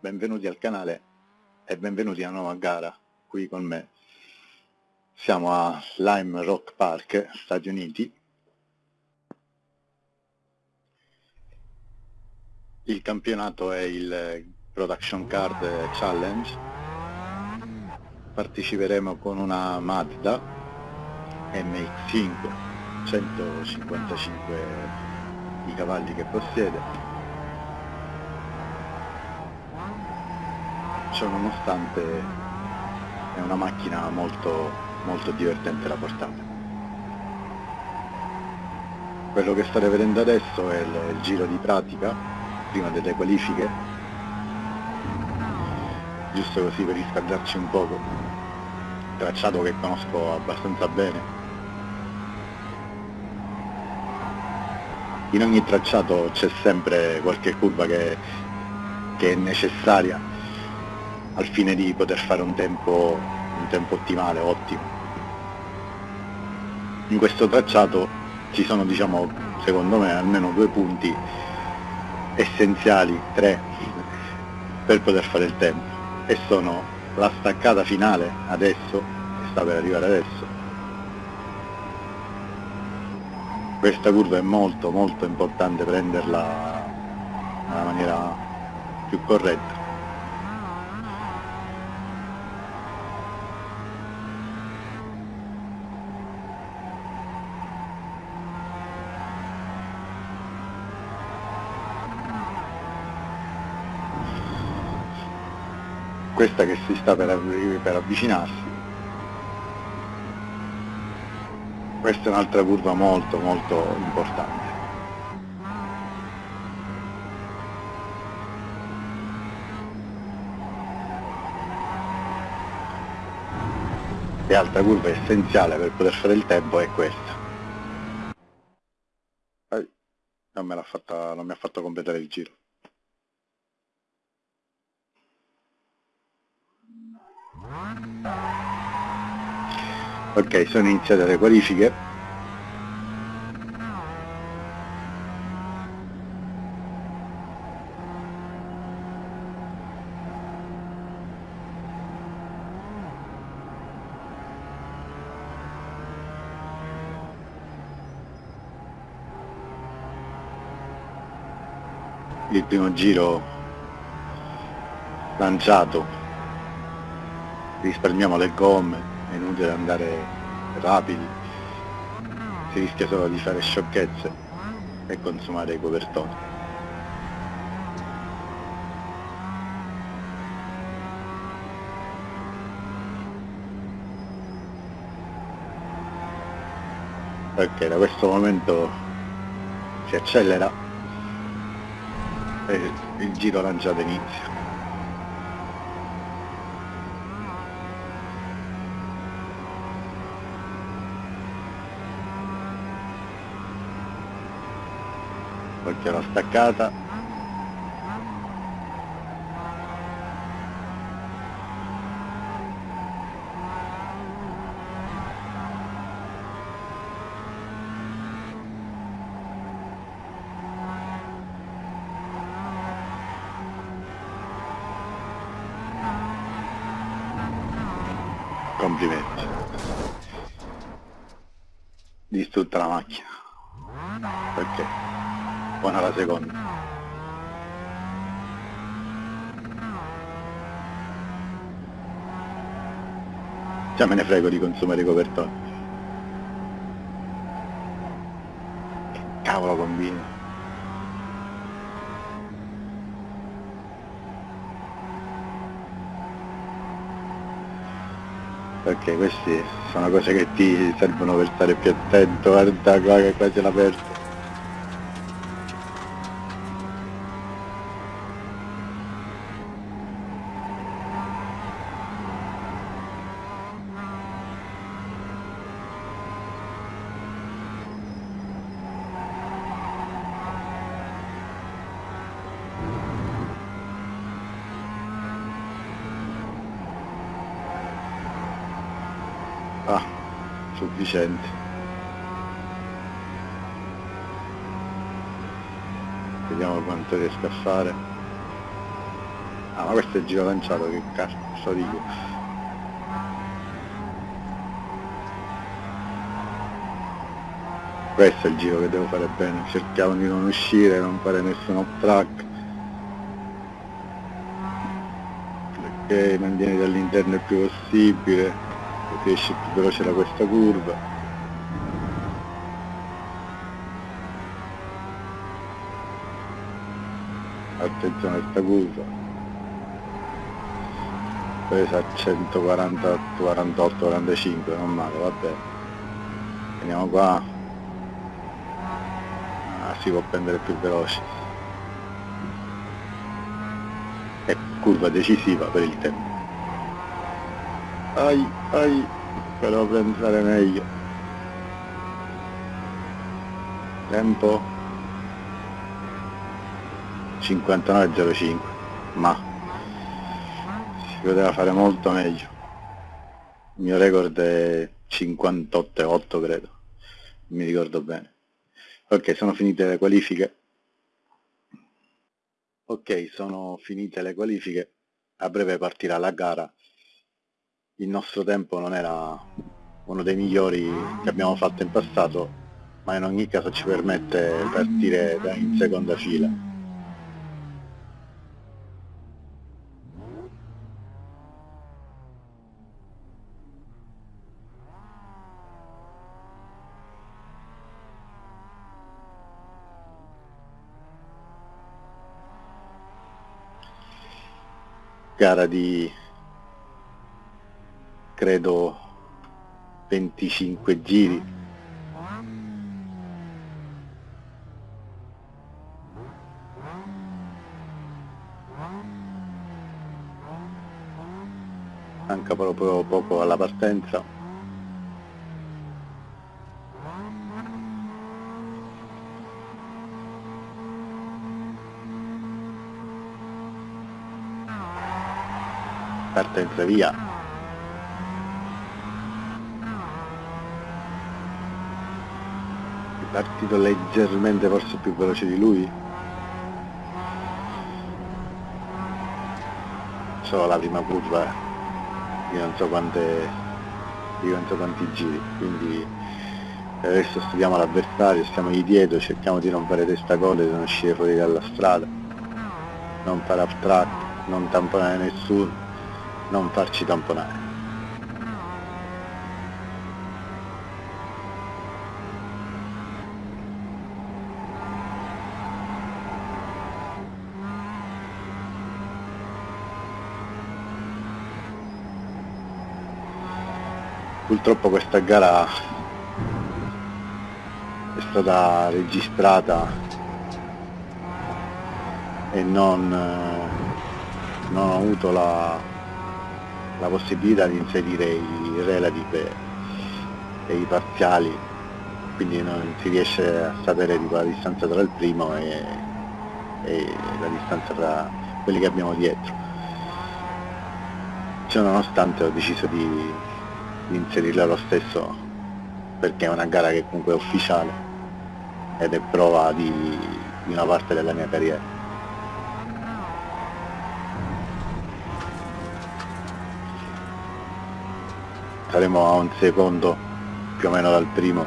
Benvenuti al canale e benvenuti a una nuova gara qui con me. Siamo a Lime Rock Park, Stati Uniti. Il campionato è il Production Card Challenge. Parteciperemo con una Mazda MX5 155 i cavalli che possiede ciò nonostante è una macchina molto, molto divertente da portare. Quello che state vedendo adesso è il, il giro di pratica, prima delle qualifiche, giusto così per riscaldarci un poco, tracciato che conosco abbastanza bene. In ogni tracciato c'è sempre qualche curva che, che è necessaria al fine di poter fare un tempo, un tempo ottimale, ottimo. In questo tracciato ci sono diciamo secondo me almeno due punti essenziali, tre, per poter fare il tempo e sono la staccata finale adesso, che sta per arrivare adesso, questa curva è molto molto importante prenderla nella maniera più corretta questa che si sta per, per avvicinarsi. Questa è un'altra curva molto molto importante. E altra curva essenziale per poter fare il tempo è questa. Non me, fatta, non mi ha fatto completare il giro ok sono iniziate le qualifiche. Il primo giro lanciato. Risparmiamo le gomme, è inutile andare rapidi, si rischia solo di fare sciocchezze e consumare i copertoni. Ok, da questo momento si accelera e il giro lanciato inizia. Perché l'ho staccata complimenti distrutta la macchina perché buona la seconda già me ne frego di consumare i copertoni. Cavolo combina? Perché queste sono cose che ti servono per stare più attento. Guarda qua che qua c'è l'aperto ah sufficiente vediamo quanto riesco a fare. Ah ma questo è il giro lanciato che cazzo dico? Questo è il giro che devo fare bene. Cerchiamo di non uscire non fare nessun off track perché mantieni dall'interno il più possibile così esci più veloce da questa curva. Attenzione a questa curva. Presa a 148 48 45 non male vabbè veniamo qua. Si può prendere più veloce. E curva decisiva per il tempo ai ai però pensare meglio tempo 59.05 ma si poteva fare molto meglio il mio record è 58.8 credo mi ricordo bene Ok, sono finite le qualifiche. Ok, sono finite le qualifiche. A breve partirà la gara. Il nostro tempo non era uno dei migliori che abbiamo fatto in passato, ma in ogni caso ci permette di partire in seconda fila. gara di credo 25 giri. Manca proprio poco alla partenza. Partenza via partito leggermente forse più veloce di lui solo la prima curva di non so quante di non so quanti giri quindi adesso studiamo l'avversario stiamo lì dietro cerchiamo di non fare testa coda di non uscire fuori dalla strada non fare off track non tamponare nessuno non farci tamponare. Purtroppo questa gara è stata registrata e non, non ho avuto la, la possibilità di inserire i relative e i parziali quindi non si riesce a sapere tipo, la distanza tra il primo e, e la distanza tra quelli che abbiamo dietro. Ciononostante ho deciso di, di inserirla lo stesso perché è una gara che comunque è ufficiale ed è prova di, di una parte della mia carriera. Saremo a un secondo più o meno dal primo.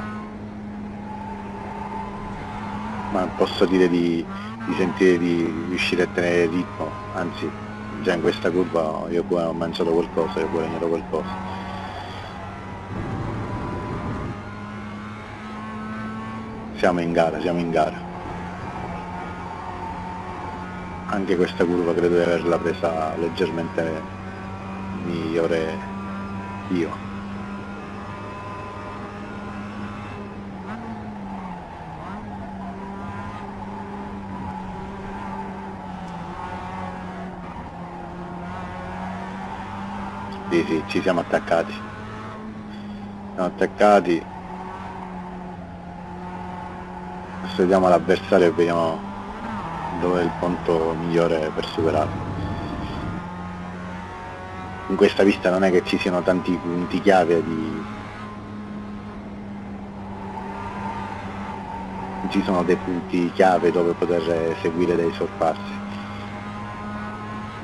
Ma posso dire di, di sentire di riuscire a tenere il ritmo anzi già in questa curva io ho mangiato qualcosa, io ho guadagnato qualcosa siamo in gara, siamo in gara anche questa curva credo di averla presa leggermente migliore io Sì, sì, ci siamo attaccati. Siamo attaccati. studiamo l'avversario e vediamo dove è il punto migliore per superarlo. In questa pista non è che ci siano tanti punti chiave di... ci sono dei punti chiave dove poter seguire dei sorpassi.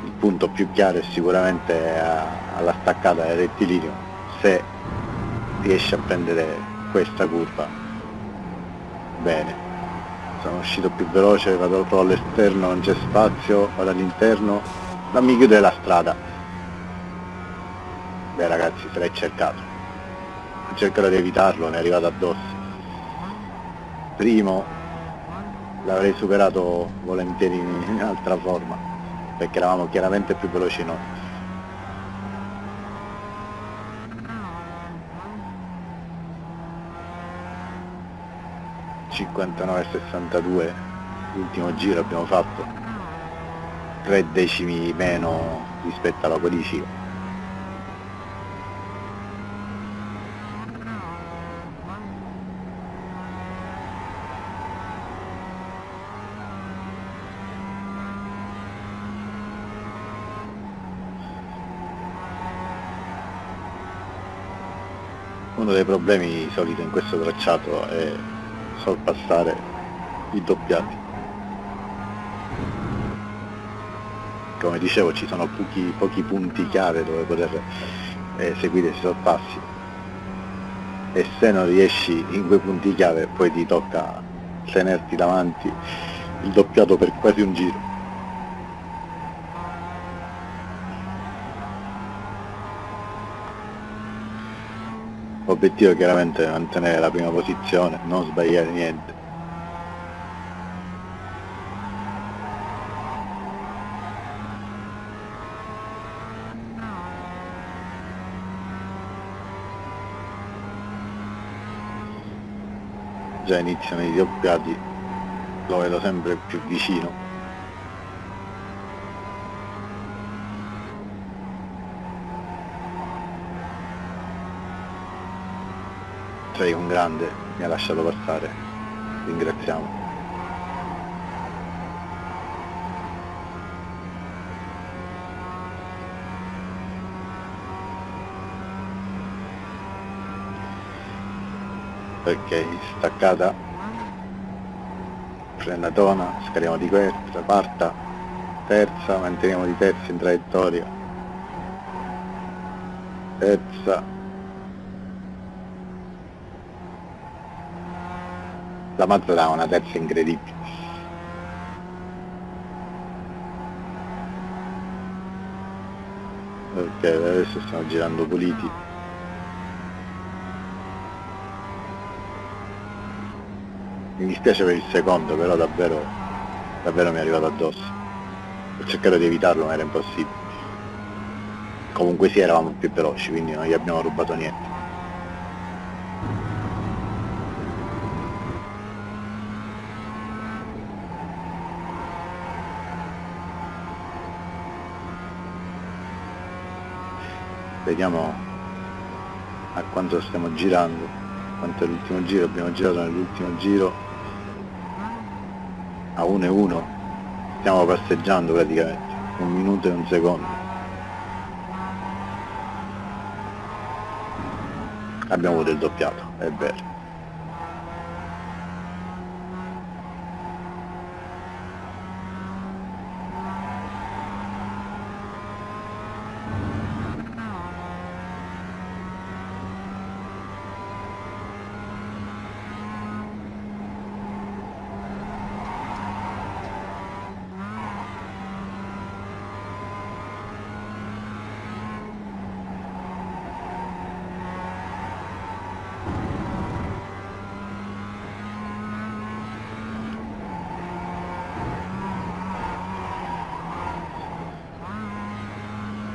Il punto più chiaro è sicuramente alla staccata del rettilineo se riesce a prendere questa curva bene sono uscito più veloce vado all'esterno non c'è spazio vado all'interno. Non mi chiude la strada. Beh ragazzi se l'hai cercato. Cercherò di evitarlo mi è arrivato addosso. Primo l'avrei superato volentieri in altra forma perché eravamo chiaramente più veloci noi 59,62 l'ultimo giro abbiamo fatto 3 decimi meno rispetto alla qualifica. Uno dei problemi soliti in questo tracciato è sorpassare i doppiati. Come dicevo ci sono pochi, pochi punti chiave dove poter eseguire i sorpassi. E se non riesci in quei punti chiave poi ti tocca tenerti davanti il doppiato per quasi un giro L'obiettivo è chiaramente mantenere la prima posizione, non sbagliare niente. Già iniziano i doppiati, lo vedo sempre più vicino. Sei un grande, mi ha lasciato passare, ringraziamo. Ok, staccata, frenatona, scariamo di questa, parta, terza, manteniamo di terza in traiettoria, terza, la Mazda ha una terza incredibile. Ok adesso stiamo girando puliti mi dispiace per il secondo però davvero davvero mi è arrivato addosso. Ho cercato di evitarlo ma era impossibile. Comunque sì eravamo più veloci quindi non gli abbiamo rubato niente vediamo a quanto stiamo girando quanto è l'ultimo giro abbiamo girato nell'ultimo giro a 1 e 1 stiamo passeggiando praticamente un minuto e un secondo. Abbiamo avuto il doppiato è vero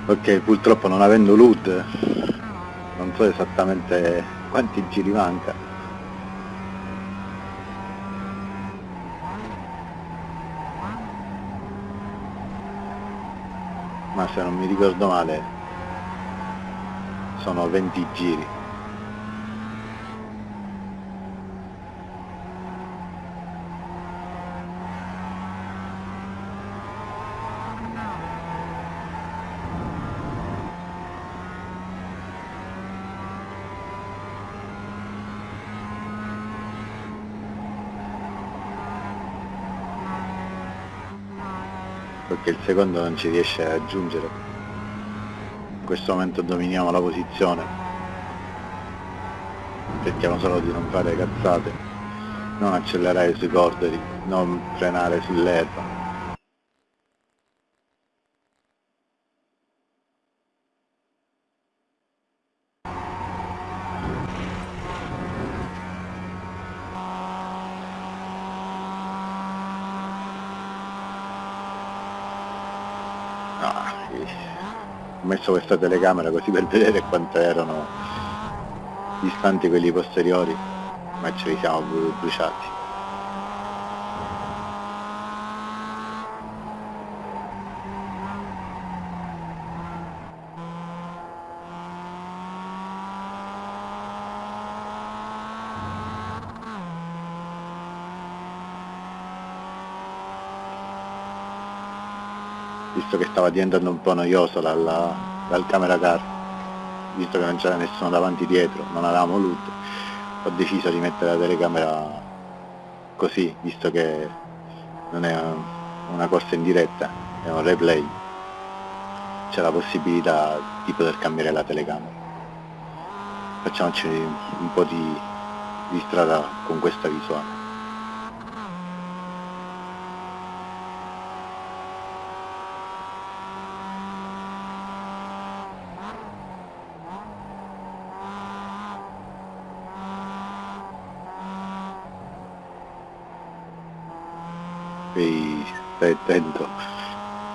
ok purtroppo non avendo LUD non so esattamente quanti giri manca. Ma se non mi ricordo male sono 20 giri perché il secondo non ci riesce a raggiungere. In questo momento dominiamo la posizione. Cerchiamo solo di non fare cazzate non accelerare sui cordoli non frenare sull'erba ho messo questa telecamera così per vedere quanto erano distanti quelli posteriori ma ce li siamo bruciati. Visto che stava diventando un po' noioso dalla, dal camera car visto che non c'era nessuno davanti dietro non avevamo voluto ho deciso di mettere la telecamera così visto che non è una corsa in diretta è un replay. C'è la possibilità di poter cambiare la telecamera. Facciamoci un po' di, di strada con questa visuale stai attento.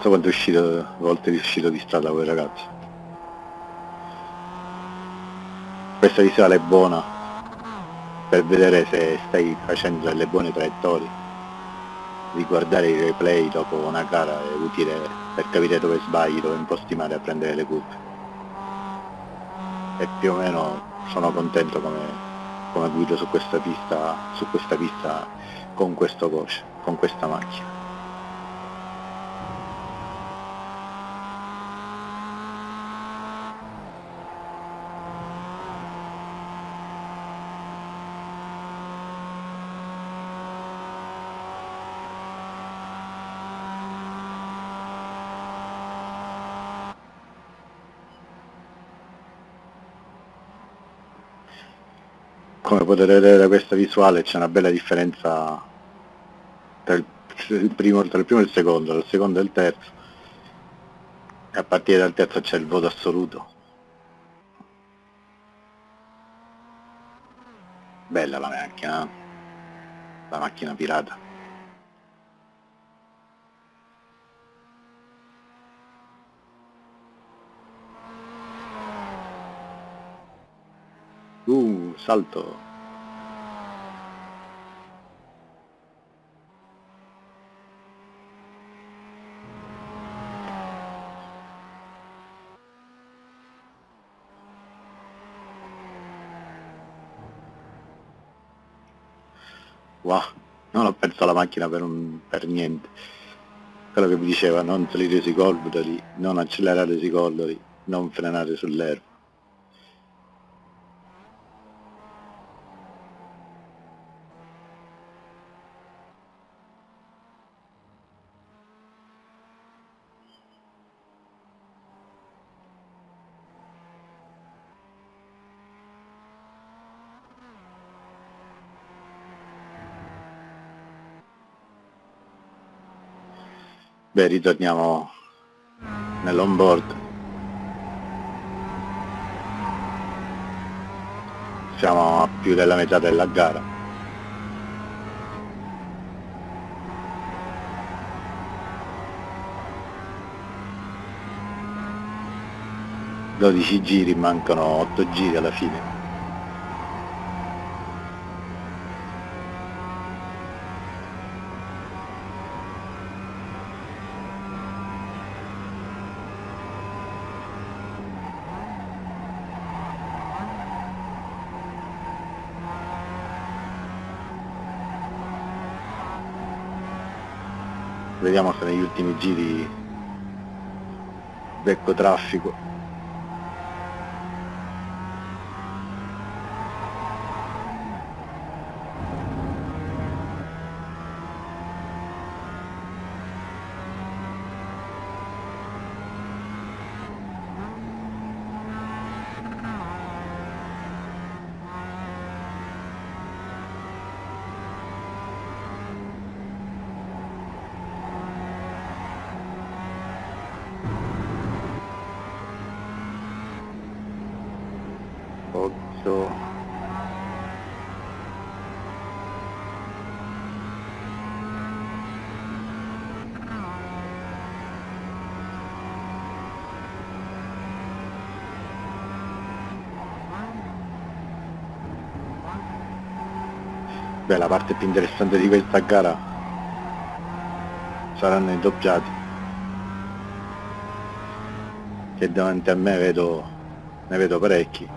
So quanto è uscito, volte è uscito di strada quel ragazzo. Questa visuale è buona per vedere se stai facendo delle buone traiettorie. Riguardare i replay dopo una gara è utile per capire dove sbagli, dove imposti male a prendere le curve. E più o meno sono contento come, come guido su questa pista, su questa pista con questo coach con questa macchina come potete vedere da questa visuale c'è una bella differenza tra il, primo, tra il primo e il secondo, il secondo e il terzo. E a partire dal terzo c'è il voto assoluto. Bella la macchina la macchina pirata uh salto Wow, non ho perso la macchina per, un, per niente. Quello che mi diceva, non salire sui cordoli, non accelerare sui cordoli, non frenare sull'erba. Beh, ritorniamo nell'onboard. Siamo a più della metà della gara. Dodici giri, mancano otto giri alla fine. Vediamo se negli ultimi giri becco traffico Beh, la parte più interessante di questa gara saranno i doppiati. Che davanti a me vedo ne vedo parecchi.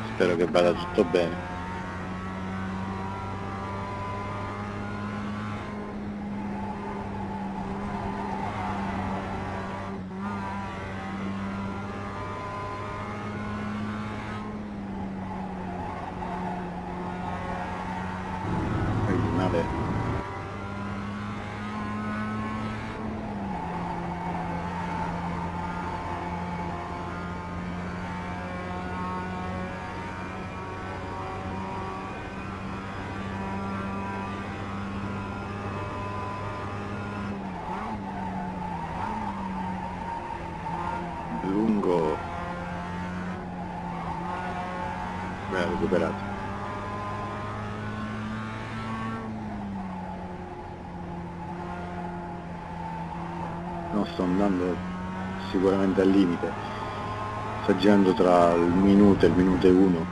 Spero che vada tutto bene originale lungo beh recuperato non sto andando sicuramente al limite sto girando tra il minuto e il minuto e uno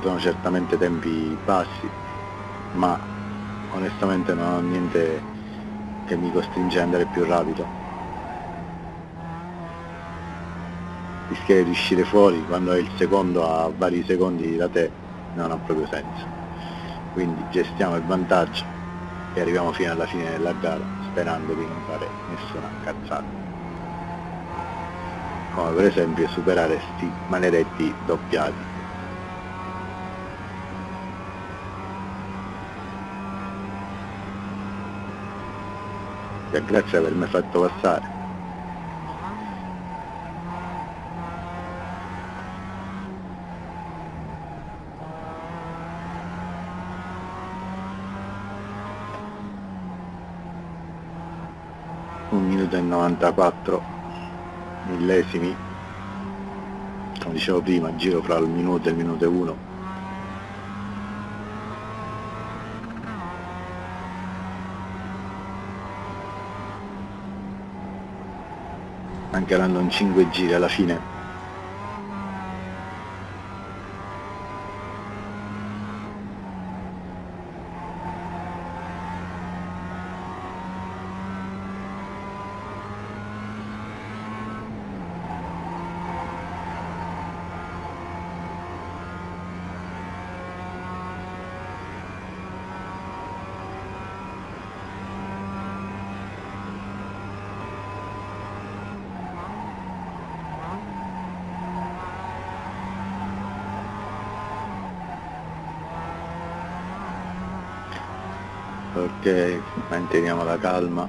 sono certamente tempi bassi ma onestamente non ho niente che mi costringe ad andare più rapido. Rischiare di uscire fuori quando hai il secondo a vari secondi da te non ha proprio senso. Quindi gestiamo il vantaggio e arriviamo fino alla fine della gara sperando di non fare nessuna cazzata come per esempio superare sti maledetti doppiati. Grazie per avermi fatto passare. Un minuto e 94 millesimi come dicevo prima giro fra il minuto e il minuto e uno. Anche andando in 5 giri alla fine ok manteniamo la calma.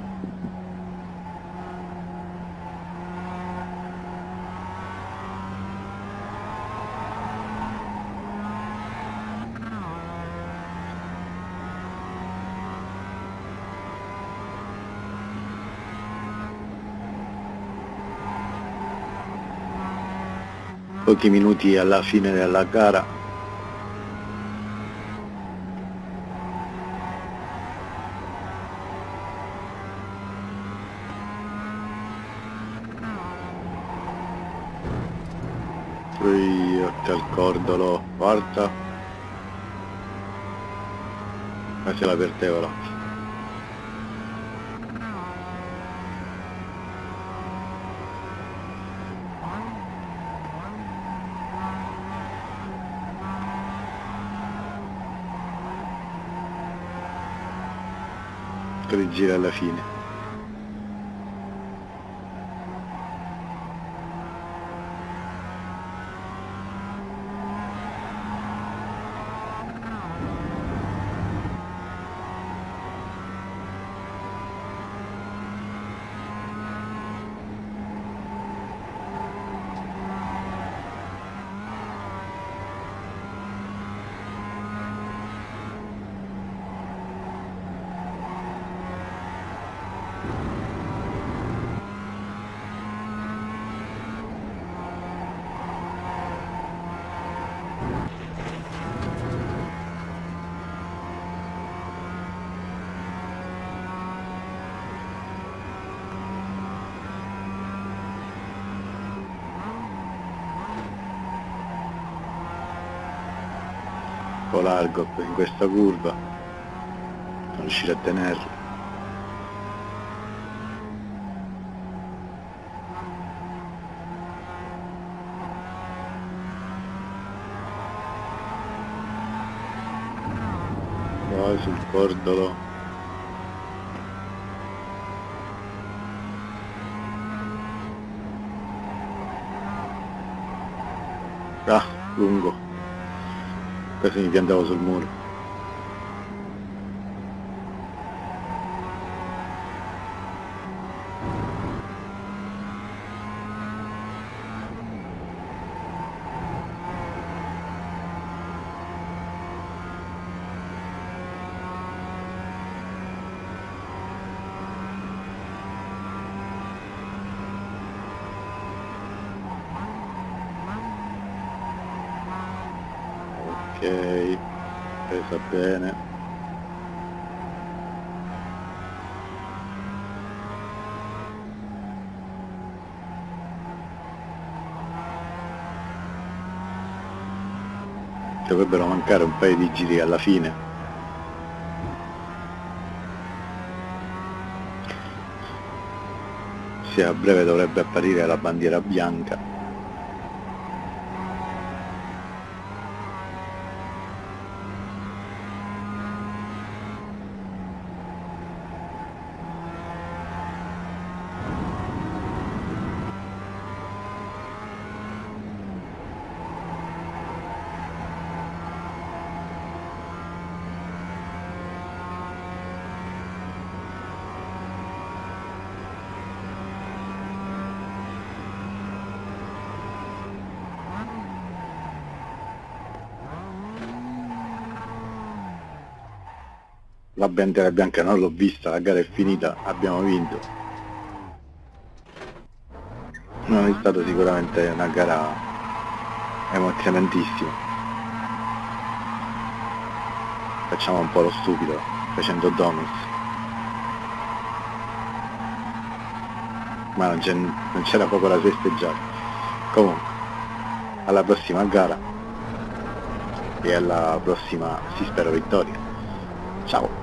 Pochi minuti alla fine della gara poi occhio al cordolo guarda. Ma se la vertevola tre giri alla fine po' largo in questa curva non riuscire a tenerlo. Poi sul cordolo. Ah lungo quasi mi piantavo sul muro ok presa bene dovrebbero mancare un paio di giri alla fine. A breve dovrebbe apparire la bandiera bianca la bandiera bianca non l'ho vista, la gara è finita, abbiamo vinto. Non è stata sicuramente una gara emozionantissima. Facciamo un po' lo stupido facendo donuts. Ma non c'era proprio da festeggiare. Comunque, alla prossima gara e alla prossima, si spero, vittoria. Ciao!